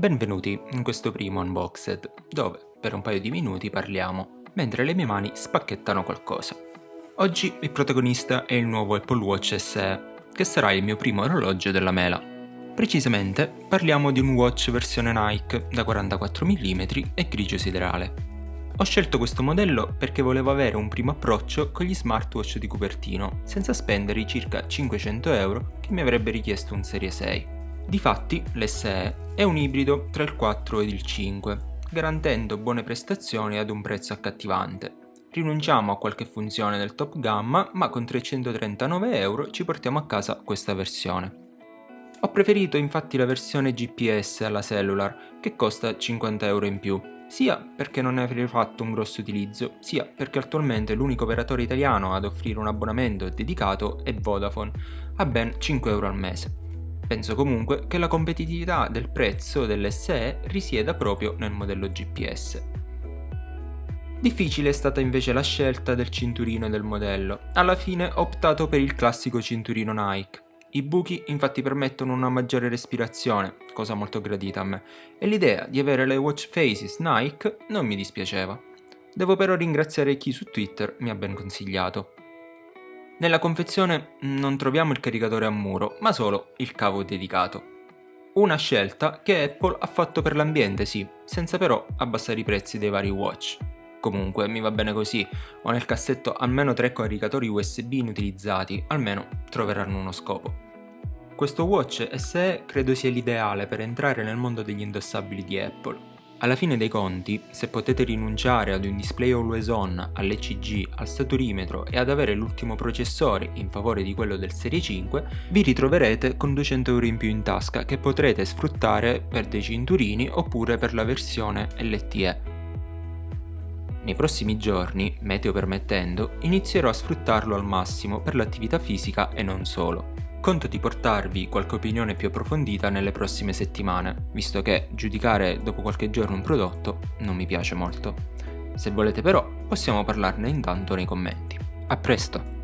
Benvenuti in questo primo unboxed, dove per un paio di minuti parliamo, mentre le mie mani spacchettano qualcosa. Oggi il protagonista è il nuovo Apple Watch SE, che sarà il mio primo orologio della mela. Precisamente parliamo di un watch versione Nike da 44 mm e grigio siderale. Ho scelto questo modello perché volevo avere un primo approccio con gli smartwatch di Cupertino, senza spendere i circa 500 euro che mi avrebbe richiesto un Serie 6. Difatti l'SE è un ibrido tra il 4 ed il 5, garantendo buone prestazioni ad un prezzo accattivante. Rinunciamo a qualche funzione del top gamma, ma con 339 euro ci portiamo a casa questa versione. Ho preferito infatti la versione GPS alla cellular, che costa 50 euro in più, sia perché non ne avrei fatto un grosso utilizzo, sia perché attualmente l'unico operatore italiano ad offrire un abbonamento dedicato è Vodafone, a ben 5 euro al mese. Penso comunque che la competitività del prezzo dell'SE risieda proprio nel modello GPS. Difficile è stata invece la scelta del cinturino del modello. Alla fine ho optato per il classico cinturino Nike. I buchi infatti permettono una maggiore respirazione, cosa molto gradita a me, e l'idea di avere le watch faces Nike non mi dispiaceva. Devo però ringraziare chi su Twitter mi ha ben consigliato. Nella confezione non troviamo il caricatore a muro, ma solo il cavo dedicato. Una scelta che Apple ha fatto per l'ambiente, sì, senza però abbassare i prezzi dei vari watch. Comunque, mi va bene così, ho nel cassetto almeno tre caricatori USB inutilizzati, almeno troveranno uno scopo. Questo watch SE credo sia l'ideale per entrare nel mondo degli indossabili di Apple, alla fine dei conti, se potete rinunciare ad un display always on, all'ECG, al saturimetro e ad avere l'ultimo processore in favore di quello del Serie 5, vi ritroverete con 200 euro in più in tasca che potrete sfruttare per dei cinturini oppure per la versione LTE. Nei prossimi giorni, meteo permettendo, inizierò a sfruttarlo al massimo per l'attività fisica e non solo. Conto di portarvi qualche opinione più approfondita nelle prossime settimane, visto che giudicare dopo qualche giorno un prodotto non mi piace molto. Se volete però, possiamo parlarne intanto nei commenti. A presto!